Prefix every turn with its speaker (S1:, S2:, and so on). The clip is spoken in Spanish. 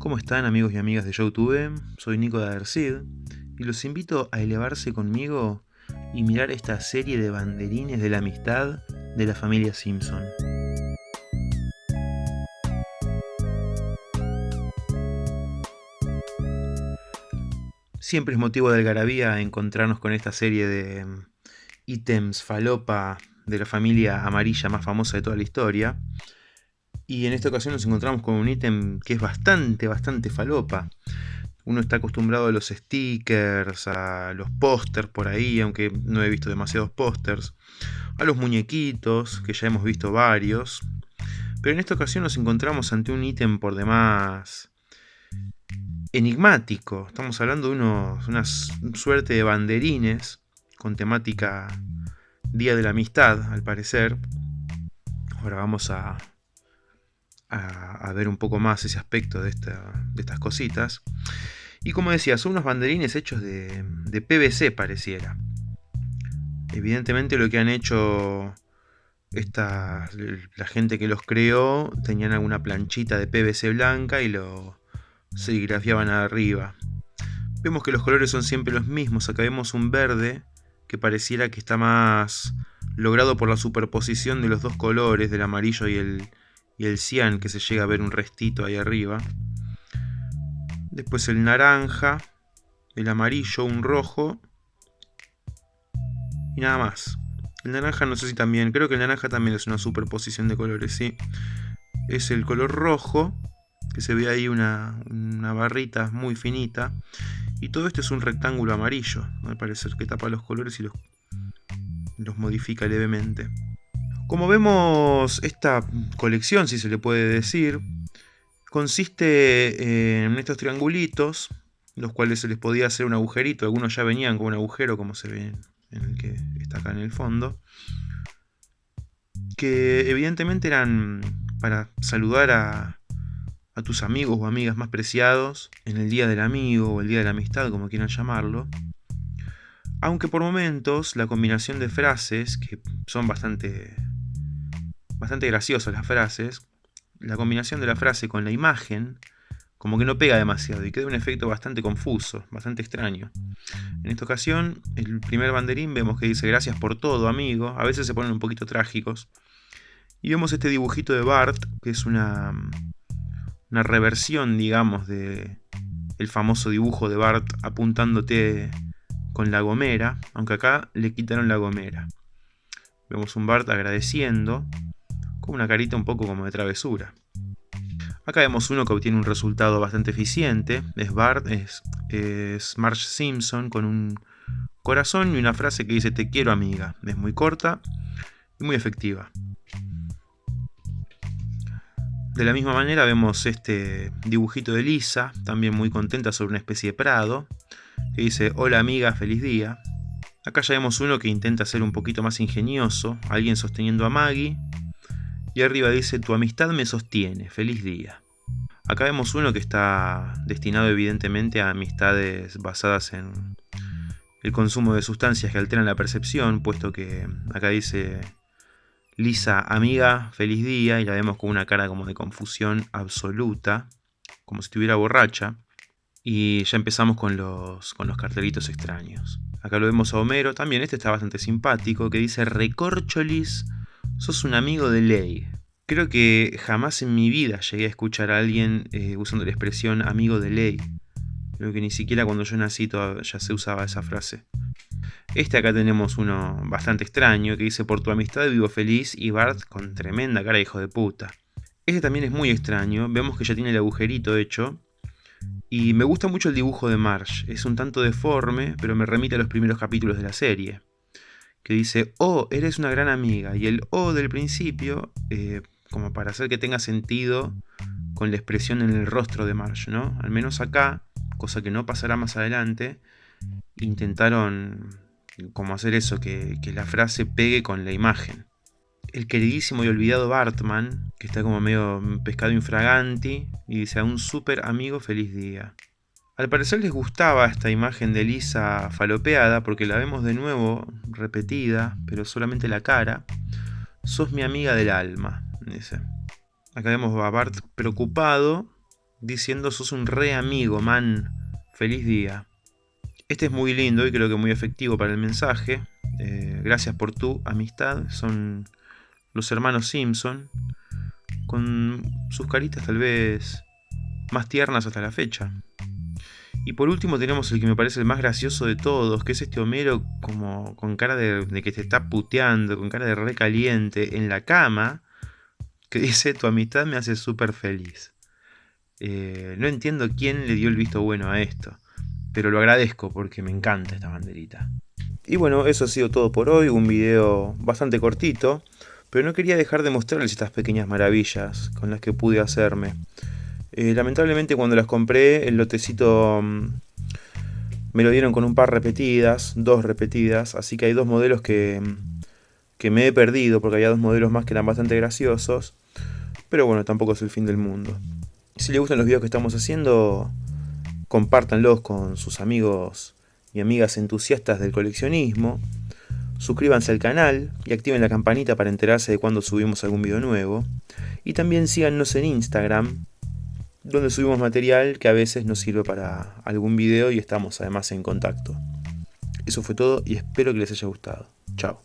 S1: ¿Cómo están amigos y amigas de YouTube? Soy Nico de Adercid y los invito a elevarse conmigo y mirar esta serie de banderines de la amistad de la familia Simpson. Siempre es motivo de algarabía encontrarnos con esta serie de mm, ítems falopa de la familia amarilla más famosa de toda la historia. Y en esta ocasión nos encontramos con un ítem que es bastante, bastante falopa. Uno está acostumbrado a los stickers, a los pósters por ahí, aunque no he visto demasiados pósters. A los muñequitos, que ya hemos visto varios. Pero en esta ocasión nos encontramos ante un ítem por demás enigmático. Estamos hablando de unos, una suerte de banderines con temática Día de la Amistad, al parecer. Ahora vamos a, a, ver un poco más ese aspecto de, estas cositas. Y como decía, son unos banderines hechos de, de PVC pareciera. Evidentemente lo que han hecho esta, la gente que los creó tenían alguna planchita de PVC blanca y lo serigrafiaban arriba. Vemos que los colores son siempre los mismos. Acá vemos un verde que pareciera que está más logrado por la superposición de los dos colores, del amarillo y el, y el cian, que se llega a ver un restito ahí arriba. Después el naranja, el amarillo, un rojo y nada más. El naranja no sé si también, creo que el naranja también es una superposición de colores, sí. Es el color rojo, que se ve ahí una, una barrita muy finita. Y todo esto es un rectángulo amarillo, al parecer que tapa los colores y los, los modifica levemente. Como vemos, esta colección, si se le puede decir, consiste en estos triangulitos, los cuales se les podía hacer un agujerito. Algunos ya venían con un agujero, como se ve en el que está acá en el fondo. Que evidentemente eran para saludar a, a tus amigos o amigas más preciados en el día del amigo o el día de la amistad, como quieran llamarlo. Aunque por momentos la combinación de frases, que son bastante bastante graciosas las frases, la combinación de la frase con la imagen como que no pega demasiado y queda un efecto bastante confuso, bastante extraño. En esta ocasión, el primer banderín vemos que dice gracias por todo, amigo. A veces se ponen un poquito trágicos. Y vemos este dibujito de Bart, que es una, una reversión, digamos, de el famoso dibujo de Bart apuntándote con la gomera, aunque acá le quitaron la gomera. Vemos un Bart agradeciendo, una carita un poco como de travesura. Acá vemos uno que obtiene un resultado bastante eficiente. Es Bart, es, es Marge Simpson con un corazón y una frase que dice te quiero amiga. Es muy corta y muy efectiva. De la misma manera vemos este dibujito de Lisa, también muy contenta sobre una especie de prado, que dice hola amiga, feliz día. Acá ya vemos uno que intenta ser un poquito más ingenioso, alguien sosteniendo a Maggie, arriba dice, tu amistad me sostiene, feliz día. Acá vemos uno que está destinado evidentemente a amistades basadas en el consumo de sustancias que alteran la percepción, puesto que acá dice Lisa, amiga, feliz día, y la vemos con una cara como de confusión absoluta, como si estuviera borracha. Y ya empezamos con los, con los cartelitos extraños. Acá lo vemos a Homero, también este está bastante simpático, que dice Recorcholis Sos un amigo de ley. Creo que jamás en mi vida llegué a escuchar a alguien eh, usando la expresión amigo de ley. Creo que ni siquiera cuando yo nací ya se usaba esa frase. Este acá tenemos uno bastante extraño que dice por tu amistad vivo feliz y Bart con tremenda cara hijo de puta. Este también es muy extraño, vemos que ya tiene el agujerito hecho. Y me gusta mucho el dibujo de Marsh, es un tanto deforme, pero me remite a los primeros capítulos de la serie que dice, oh, eres una gran amiga. Y el oh del principio, eh, como para hacer que tenga sentido con la expresión en el rostro de Marge, ¿no? Al menos acá, cosa que no pasará más adelante, intentaron como hacer eso, que, que la frase pegue con la imagen. El queridísimo y olvidado Bartman, que está como medio pescado infraganti, y dice a un súper amigo feliz día. Al parecer les gustaba esta imagen de Lisa falopeada porque la vemos de nuevo repetida, pero solamente la cara. Sos mi amiga del alma, dice. Acá vemos a Bart preocupado diciendo sos un re amigo, man. Feliz día. Este es muy lindo y creo que muy efectivo para el mensaje. Eh, gracias por tu amistad. Son los hermanos Simpson. Con sus caritas tal vez más tiernas hasta la fecha. Y por último tenemos el que me parece el más gracioso de todos, que es este Homero como con cara de, que te está puteando, con cara de recaliente en la cama, que dice tu amistad me hace súper feliz. Eh, no entiendo quién le dio el visto bueno a esto, pero lo agradezco porque me encanta esta banderita. Y bueno, eso ha sido todo por hoy, un video bastante cortito, pero no quería dejar de mostrarles estas pequeñas maravillas con las que pude hacerme. Eh, lamentablemente cuando las compré, el lotecito mm, me lo dieron con un par repetidas, dos repetidas, así que hay dos modelos que, mm, que me he perdido, porque había dos modelos más que eran bastante graciosos, pero bueno, tampoco es el fin del mundo. Si les gustan los videos que estamos haciendo, compártanlos con sus amigos y amigas entusiastas del coleccionismo, suscríbanse al canal y activen la campanita para enterarse de cuando subimos algún video nuevo, y también síganos en Instagram, donde subimos material que a veces nos sirve para algún video y estamos además en contacto. Eso fue todo y espero que les haya gustado. Chao.